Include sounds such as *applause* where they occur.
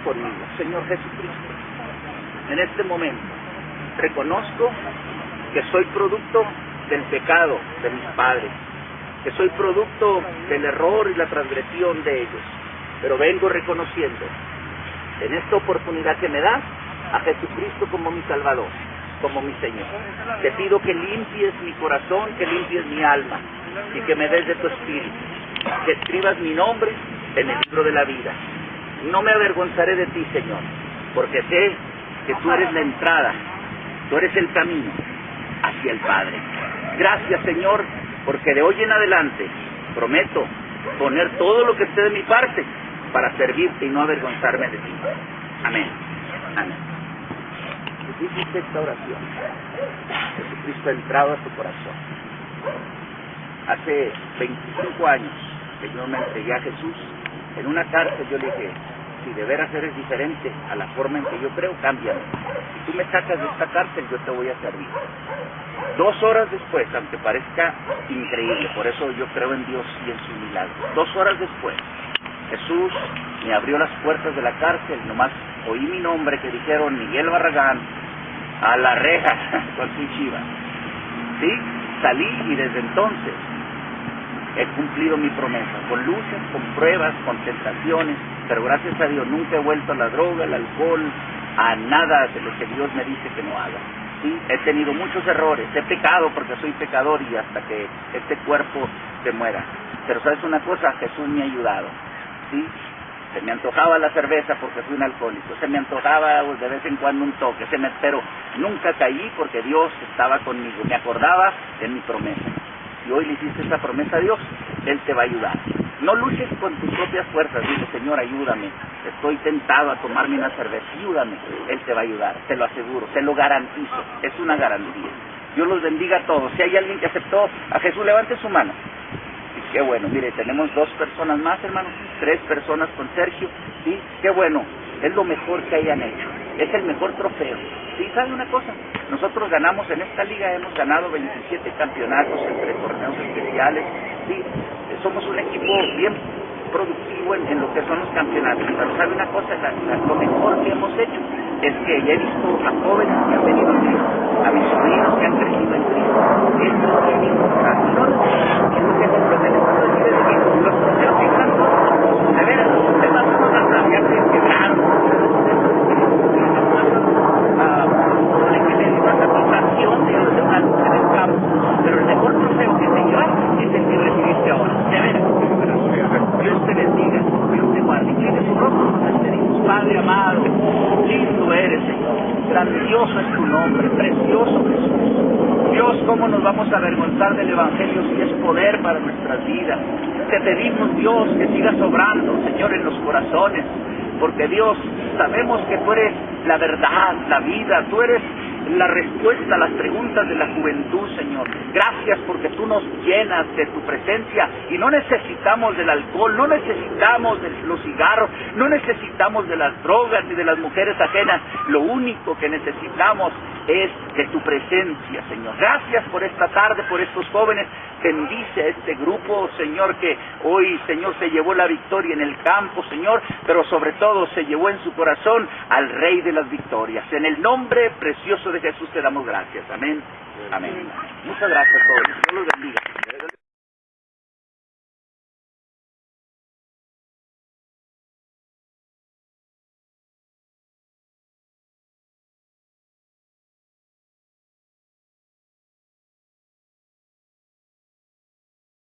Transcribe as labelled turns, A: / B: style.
A: conmigo, Señor Jesucristo. En este momento reconozco que soy producto del pecado de mis padres, que soy producto del error y la transgresión de ellos, pero vengo reconociendo en esta oportunidad que me das a Jesucristo como mi Salvador, como mi Señor. Te pido que limpies mi corazón, que limpies mi alma y que me des de tu espíritu, que escribas mi nombre en el libro de la vida. No me avergonzaré de ti, Señor, porque sé que tú eres la entrada, tú eres el camino hacia el Padre. Gracias, Señor, porque de hoy en adelante prometo poner todo lo que esté de mi parte para servirte y no avergonzarme de ti. Amén. Amén. Hiciste esta oración. Jesucristo ha entrado a tu corazón. Hace 25 años que yo me entregué a Jesús, en una cárcel yo le dije, si de veras eres diferente a la forma en que yo creo, cámbiame. Si tú me sacas de esta cárcel, yo te voy a servir. Dos horas después, aunque parezca increíble, por eso yo creo en Dios y en su milagro, dos horas después, Jesús me abrió las puertas de la cárcel, nomás oí mi nombre que dijeron Miguel Barragán, a la reja *laughs* con su chiva. ¿Sí? Salí y desde entonces he cumplido mi promesa, con luces, con pruebas, con tentaciones, pero gracias a Dios nunca he vuelto a la droga, al alcohol, a nada de lo que Dios me dice que no haga. ¿Sí? He tenido muchos errores, he pecado porque soy pecador y hasta que este cuerpo se muera. Pero sabes una cosa, Jesús me ha ayudado. ¿Sí? Se me antojaba la cerveza porque fui un alcohólico, se me antojaba de vez en cuando un toque, se me, pero nunca caí porque Dios estaba conmigo, me acordaba de mi promesa. Y hoy le hiciste esa promesa a Dios, Él te va a ayudar. No luches con tus propias fuerzas, dice Señor, ayúdame. Estoy tentado a tomarme una cerveza, ayúdame. Él te va a ayudar, te lo aseguro, te lo garantizo, es una garantía. Dios los bendiga a todos. Si hay alguien que aceptó a Jesús, levante su mano. Qué bueno, mire, tenemos dos personas más, hermano, tres personas con Sergio, ¿sí? Qué bueno, es lo mejor que hayan hecho, es el mejor trofeo. ¿Sí? ¿Sabe una cosa? Nosotros ganamos en esta liga, hemos ganado 27 campeonatos entre torneos especiales, ¿sí? Somos un equipo bien productivo en, lo que son los campeonatos, pero ¿sabe una cosa? lo mejor que hemos hecho es que ya he visto a jóvenes que han venido a mis sobrinos que han crecido en Cristo. Esto es lo que es importante. No es lo que simplemente cuando decide de mí, los troceos que canto, de veras, ustedes son una ya se quebraron. Supone que le dio una satisfacción de de una luz en el campo, pero el mejor trofeo que te lleva es el que recibiste ahora. De veras. Dios te bendiga, Dios te guarde. Incline su rostro, nos despedimos. Padre amado, lindo eres, Señor. Grandioso es tu nombre, precioso Jesús. Dios, ¿cómo nos vamos a avergonzar del Evangelio si es poder para nuestras vidas? Te pedimos, Dios, que sigas obrando, Señor, en los corazones, porque Dios, sabemos que tú eres la verdad, la vida, tú eres la respuesta a las preguntas de la juventud, Señor. Gracias porque tú nos llenas de tu presencia y no necesitamos del alcohol, no necesitamos de los cigarros, no necesitamos de las drogas ni de las mujeres ajenas. Lo único que necesitamos es de tu presencia, Señor. Gracias por esta tarde, por estos jóvenes. Bendice a este grupo, Señor, que hoy, Señor, se llevó la victoria en el campo, Señor, pero sobre todo se llevó en su corazón al Rey de las victorias. En el nombre precioso de Jesús te damos gracias. Amén. Amén. Muchas gracias todos. Dios los bendiga.